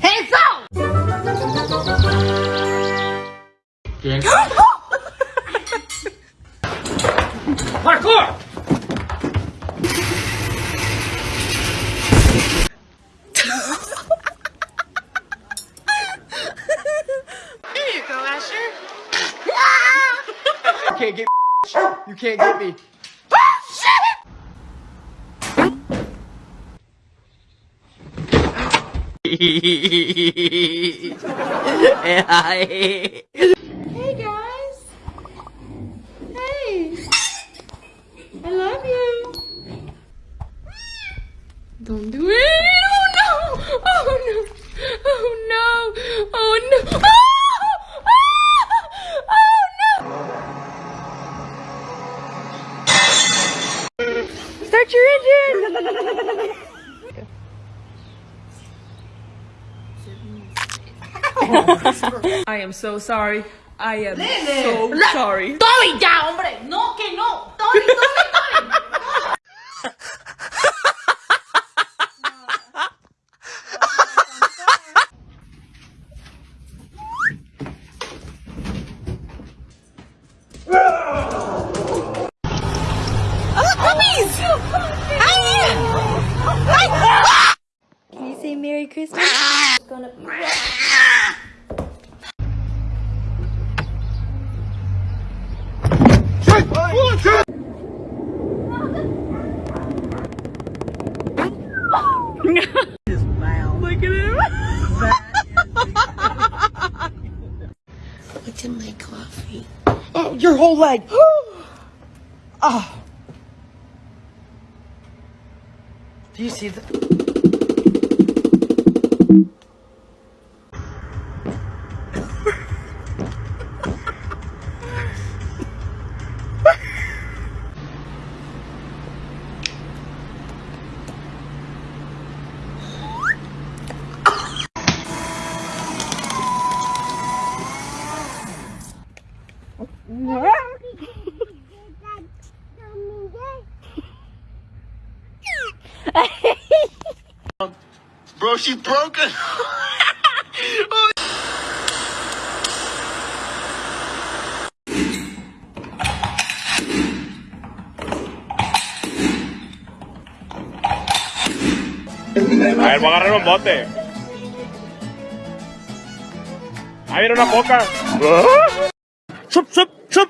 Hands up! Yes. Parkour! there you go, Asher. you can't get me. You can't get me. Hey guys. Hey. I love you. Don't do it. Oh no. Oh no. Oh no. Oh no. Ah! Ah! Oh, oh. Start your engine. I am so sorry. I am Lele. so La sorry. Tori ya, hombre. No, que no. Tori, Tori, Tori. No. Merry Christmas. Oh, your whole leg. Ah. Do you see the? Bro, she's broken. A ver, voy a agarrar un bote. Ahí viene una coca. Chup, chup, Schub,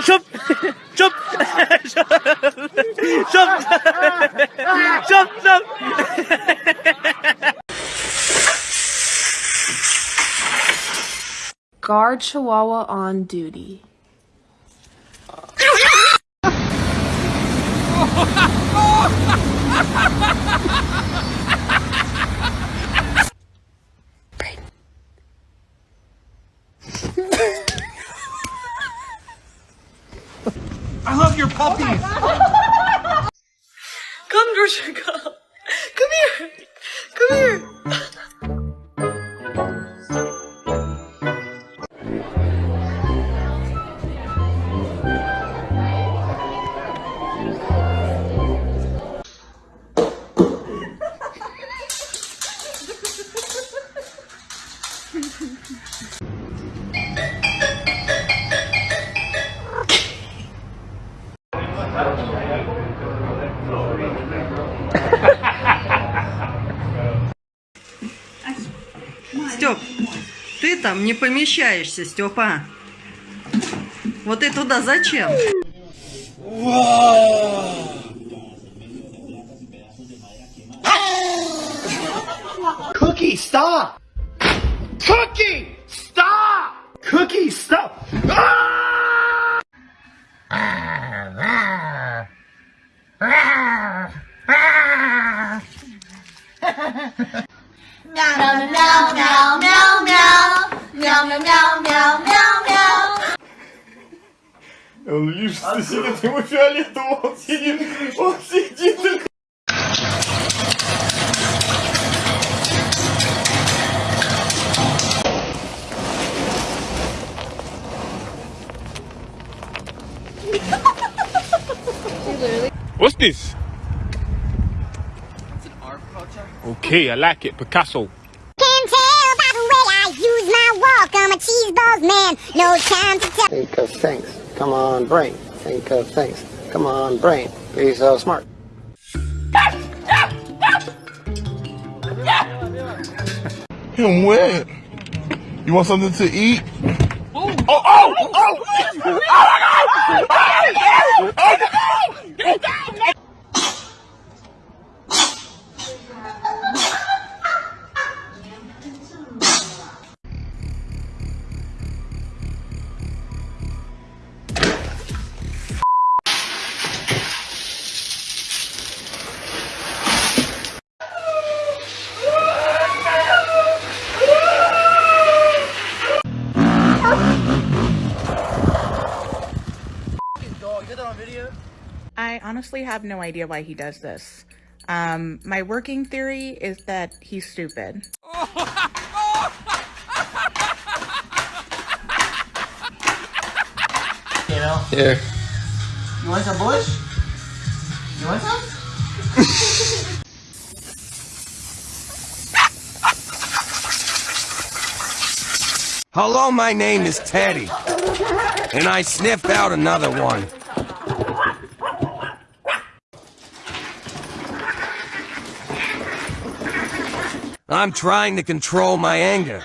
schub, schub, schub, schub, schub, schub. Guard Chihuahua on duty. love your puppies. Oh Come, Dorsha, там не помещаешься, Степа. Вот и туда зачем? Cookie, stop. Cookie, stop. Cookie, stop. Ah! Meow, meow, meow, meow. Meow, meow, meow, meow, meow, meow. Он лишь сидит ему фиолетово, он сидит, он сидит. What's this? It's an art project. Okay, I like it. Picasso. Cheeseballs man. No time to tell. Think of things. Come on, brain. Think of things. Come on, brain. Be so smart. Him wet. You want something to eat? Oh, oh, oh! I honestly have no idea why he does this. Um, my working theory is that he's stupid. You know? Here. You want some bush? You want some? Hello, my name is Teddy. And I sniffed out another one. I'm trying to control my anger.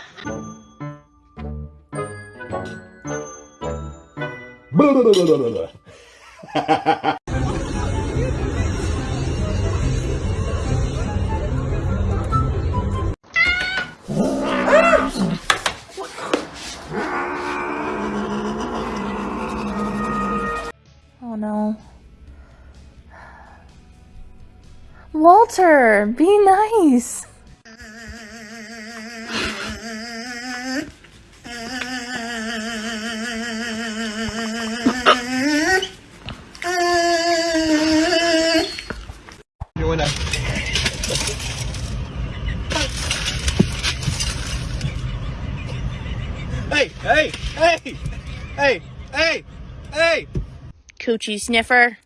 Oh no. Walter, be nice. Hey, hey, hey, hey, hey, hey. Coochie sniffer.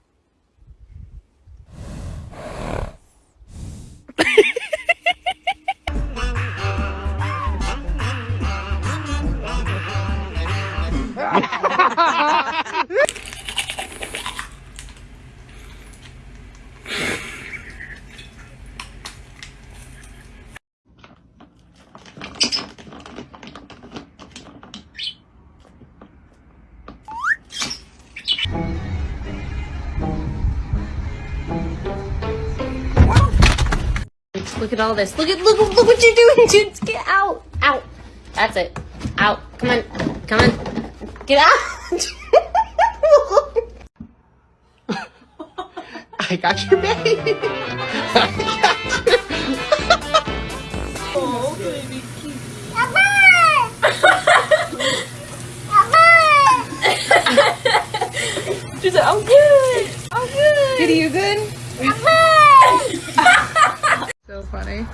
Look at all this. Look at look look what you're doing, dude. Get out. Out. That's it. Out. Come on. Come on. Get out. I got you, baby. Oh, She's like, I'm good. I'm good. Kitty, you good? so funny.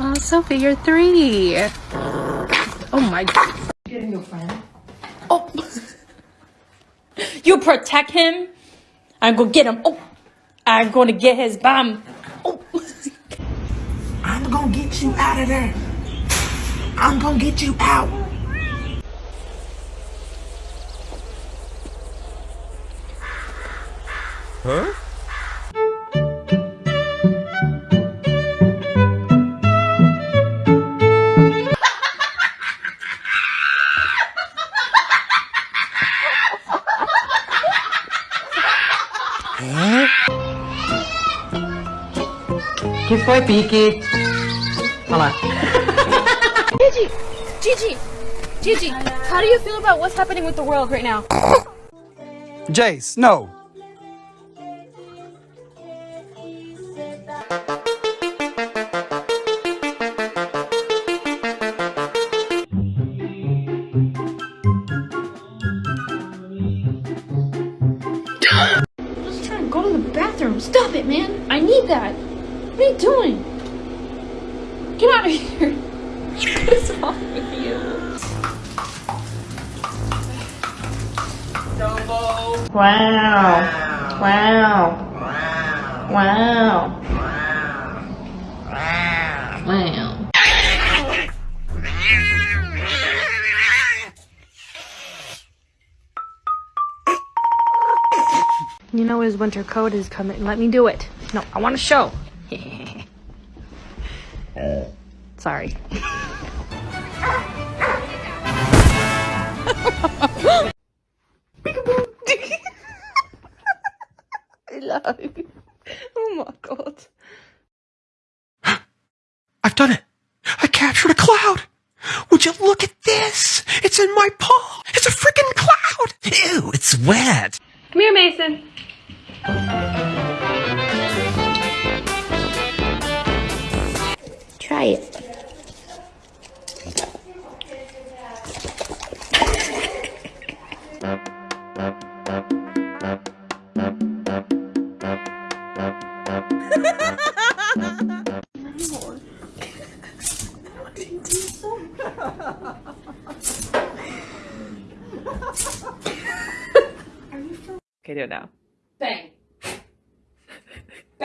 Oh, Sophie, you're three. Oh my god. Getting your friend. Oh. you protect him. I'm gonna get him. Oh. I'm gonna get his bum. Oh. I'm gonna get you out of there. I'm gonna get you out. Huh? Que foi, Pique? Olha lá. Gigi, Gigi, Gigi, how do you feel about what's happening with the world right now? Jace, no. Wow. Wow. Wow. Wow. Wow. You know his winter coat is coming. Let me do it. No, I want to show. Sorry. Hello. Oh my god. I've done it. I captured a cloud. Would you look at this? It's in my palm. It's a freaking cloud. Ew, it's wet. Come here, Mason. Try it.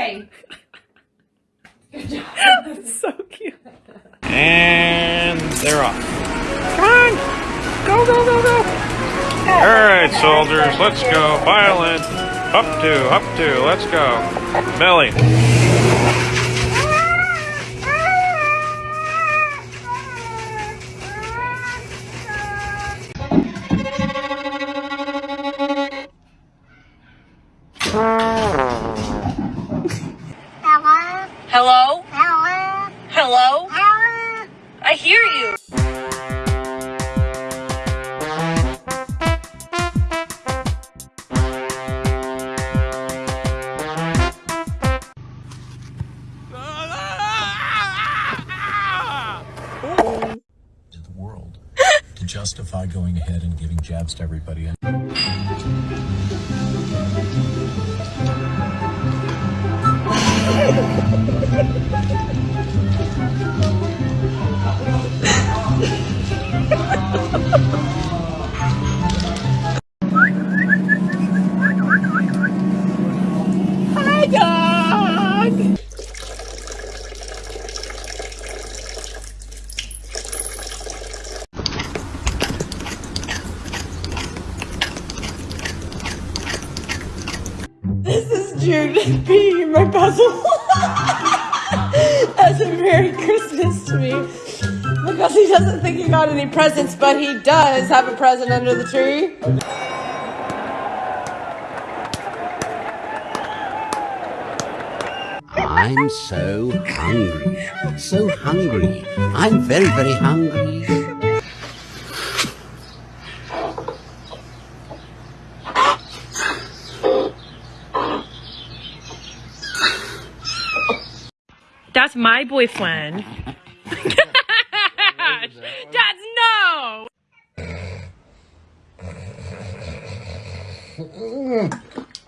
Bang. That's so cute. And they're off. Come on! Go, go, go, go! Alright, soldiers, let's go. File in. Up to, up to, let's go. Millie. Hello? Hello? Hello? Hello? Hello? I hear you. the world to justify going ahead and giving jabs to everybody. This is Jude being my puzzle Merry Christmas to me. Because he doesn't think he got any presents, but he does have a present under the tree. I'm so hungry. So hungry. I'm very, very hungry. That's my boyfriend. That's no!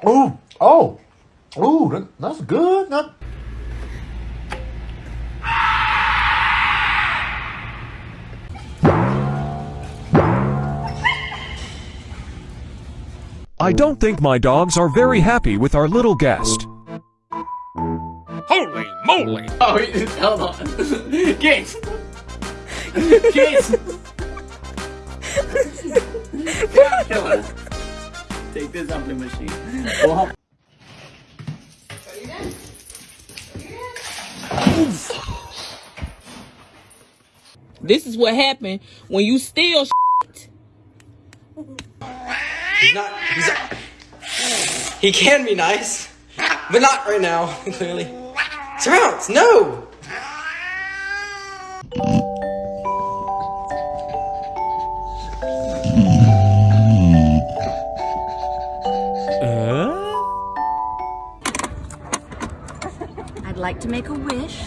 Oh, oh, oh, that, that's good. That, I don't think my dogs are very happy with our little guest. Holy! Oh, he- hold on. Gates! Gates! Yeah, kill. Take this off the machine. Go home. This is what happened when you steal shit. He's not. He's not. He can be nice, but not right now, clearly. Surrounds! No! I'd like to make a wish.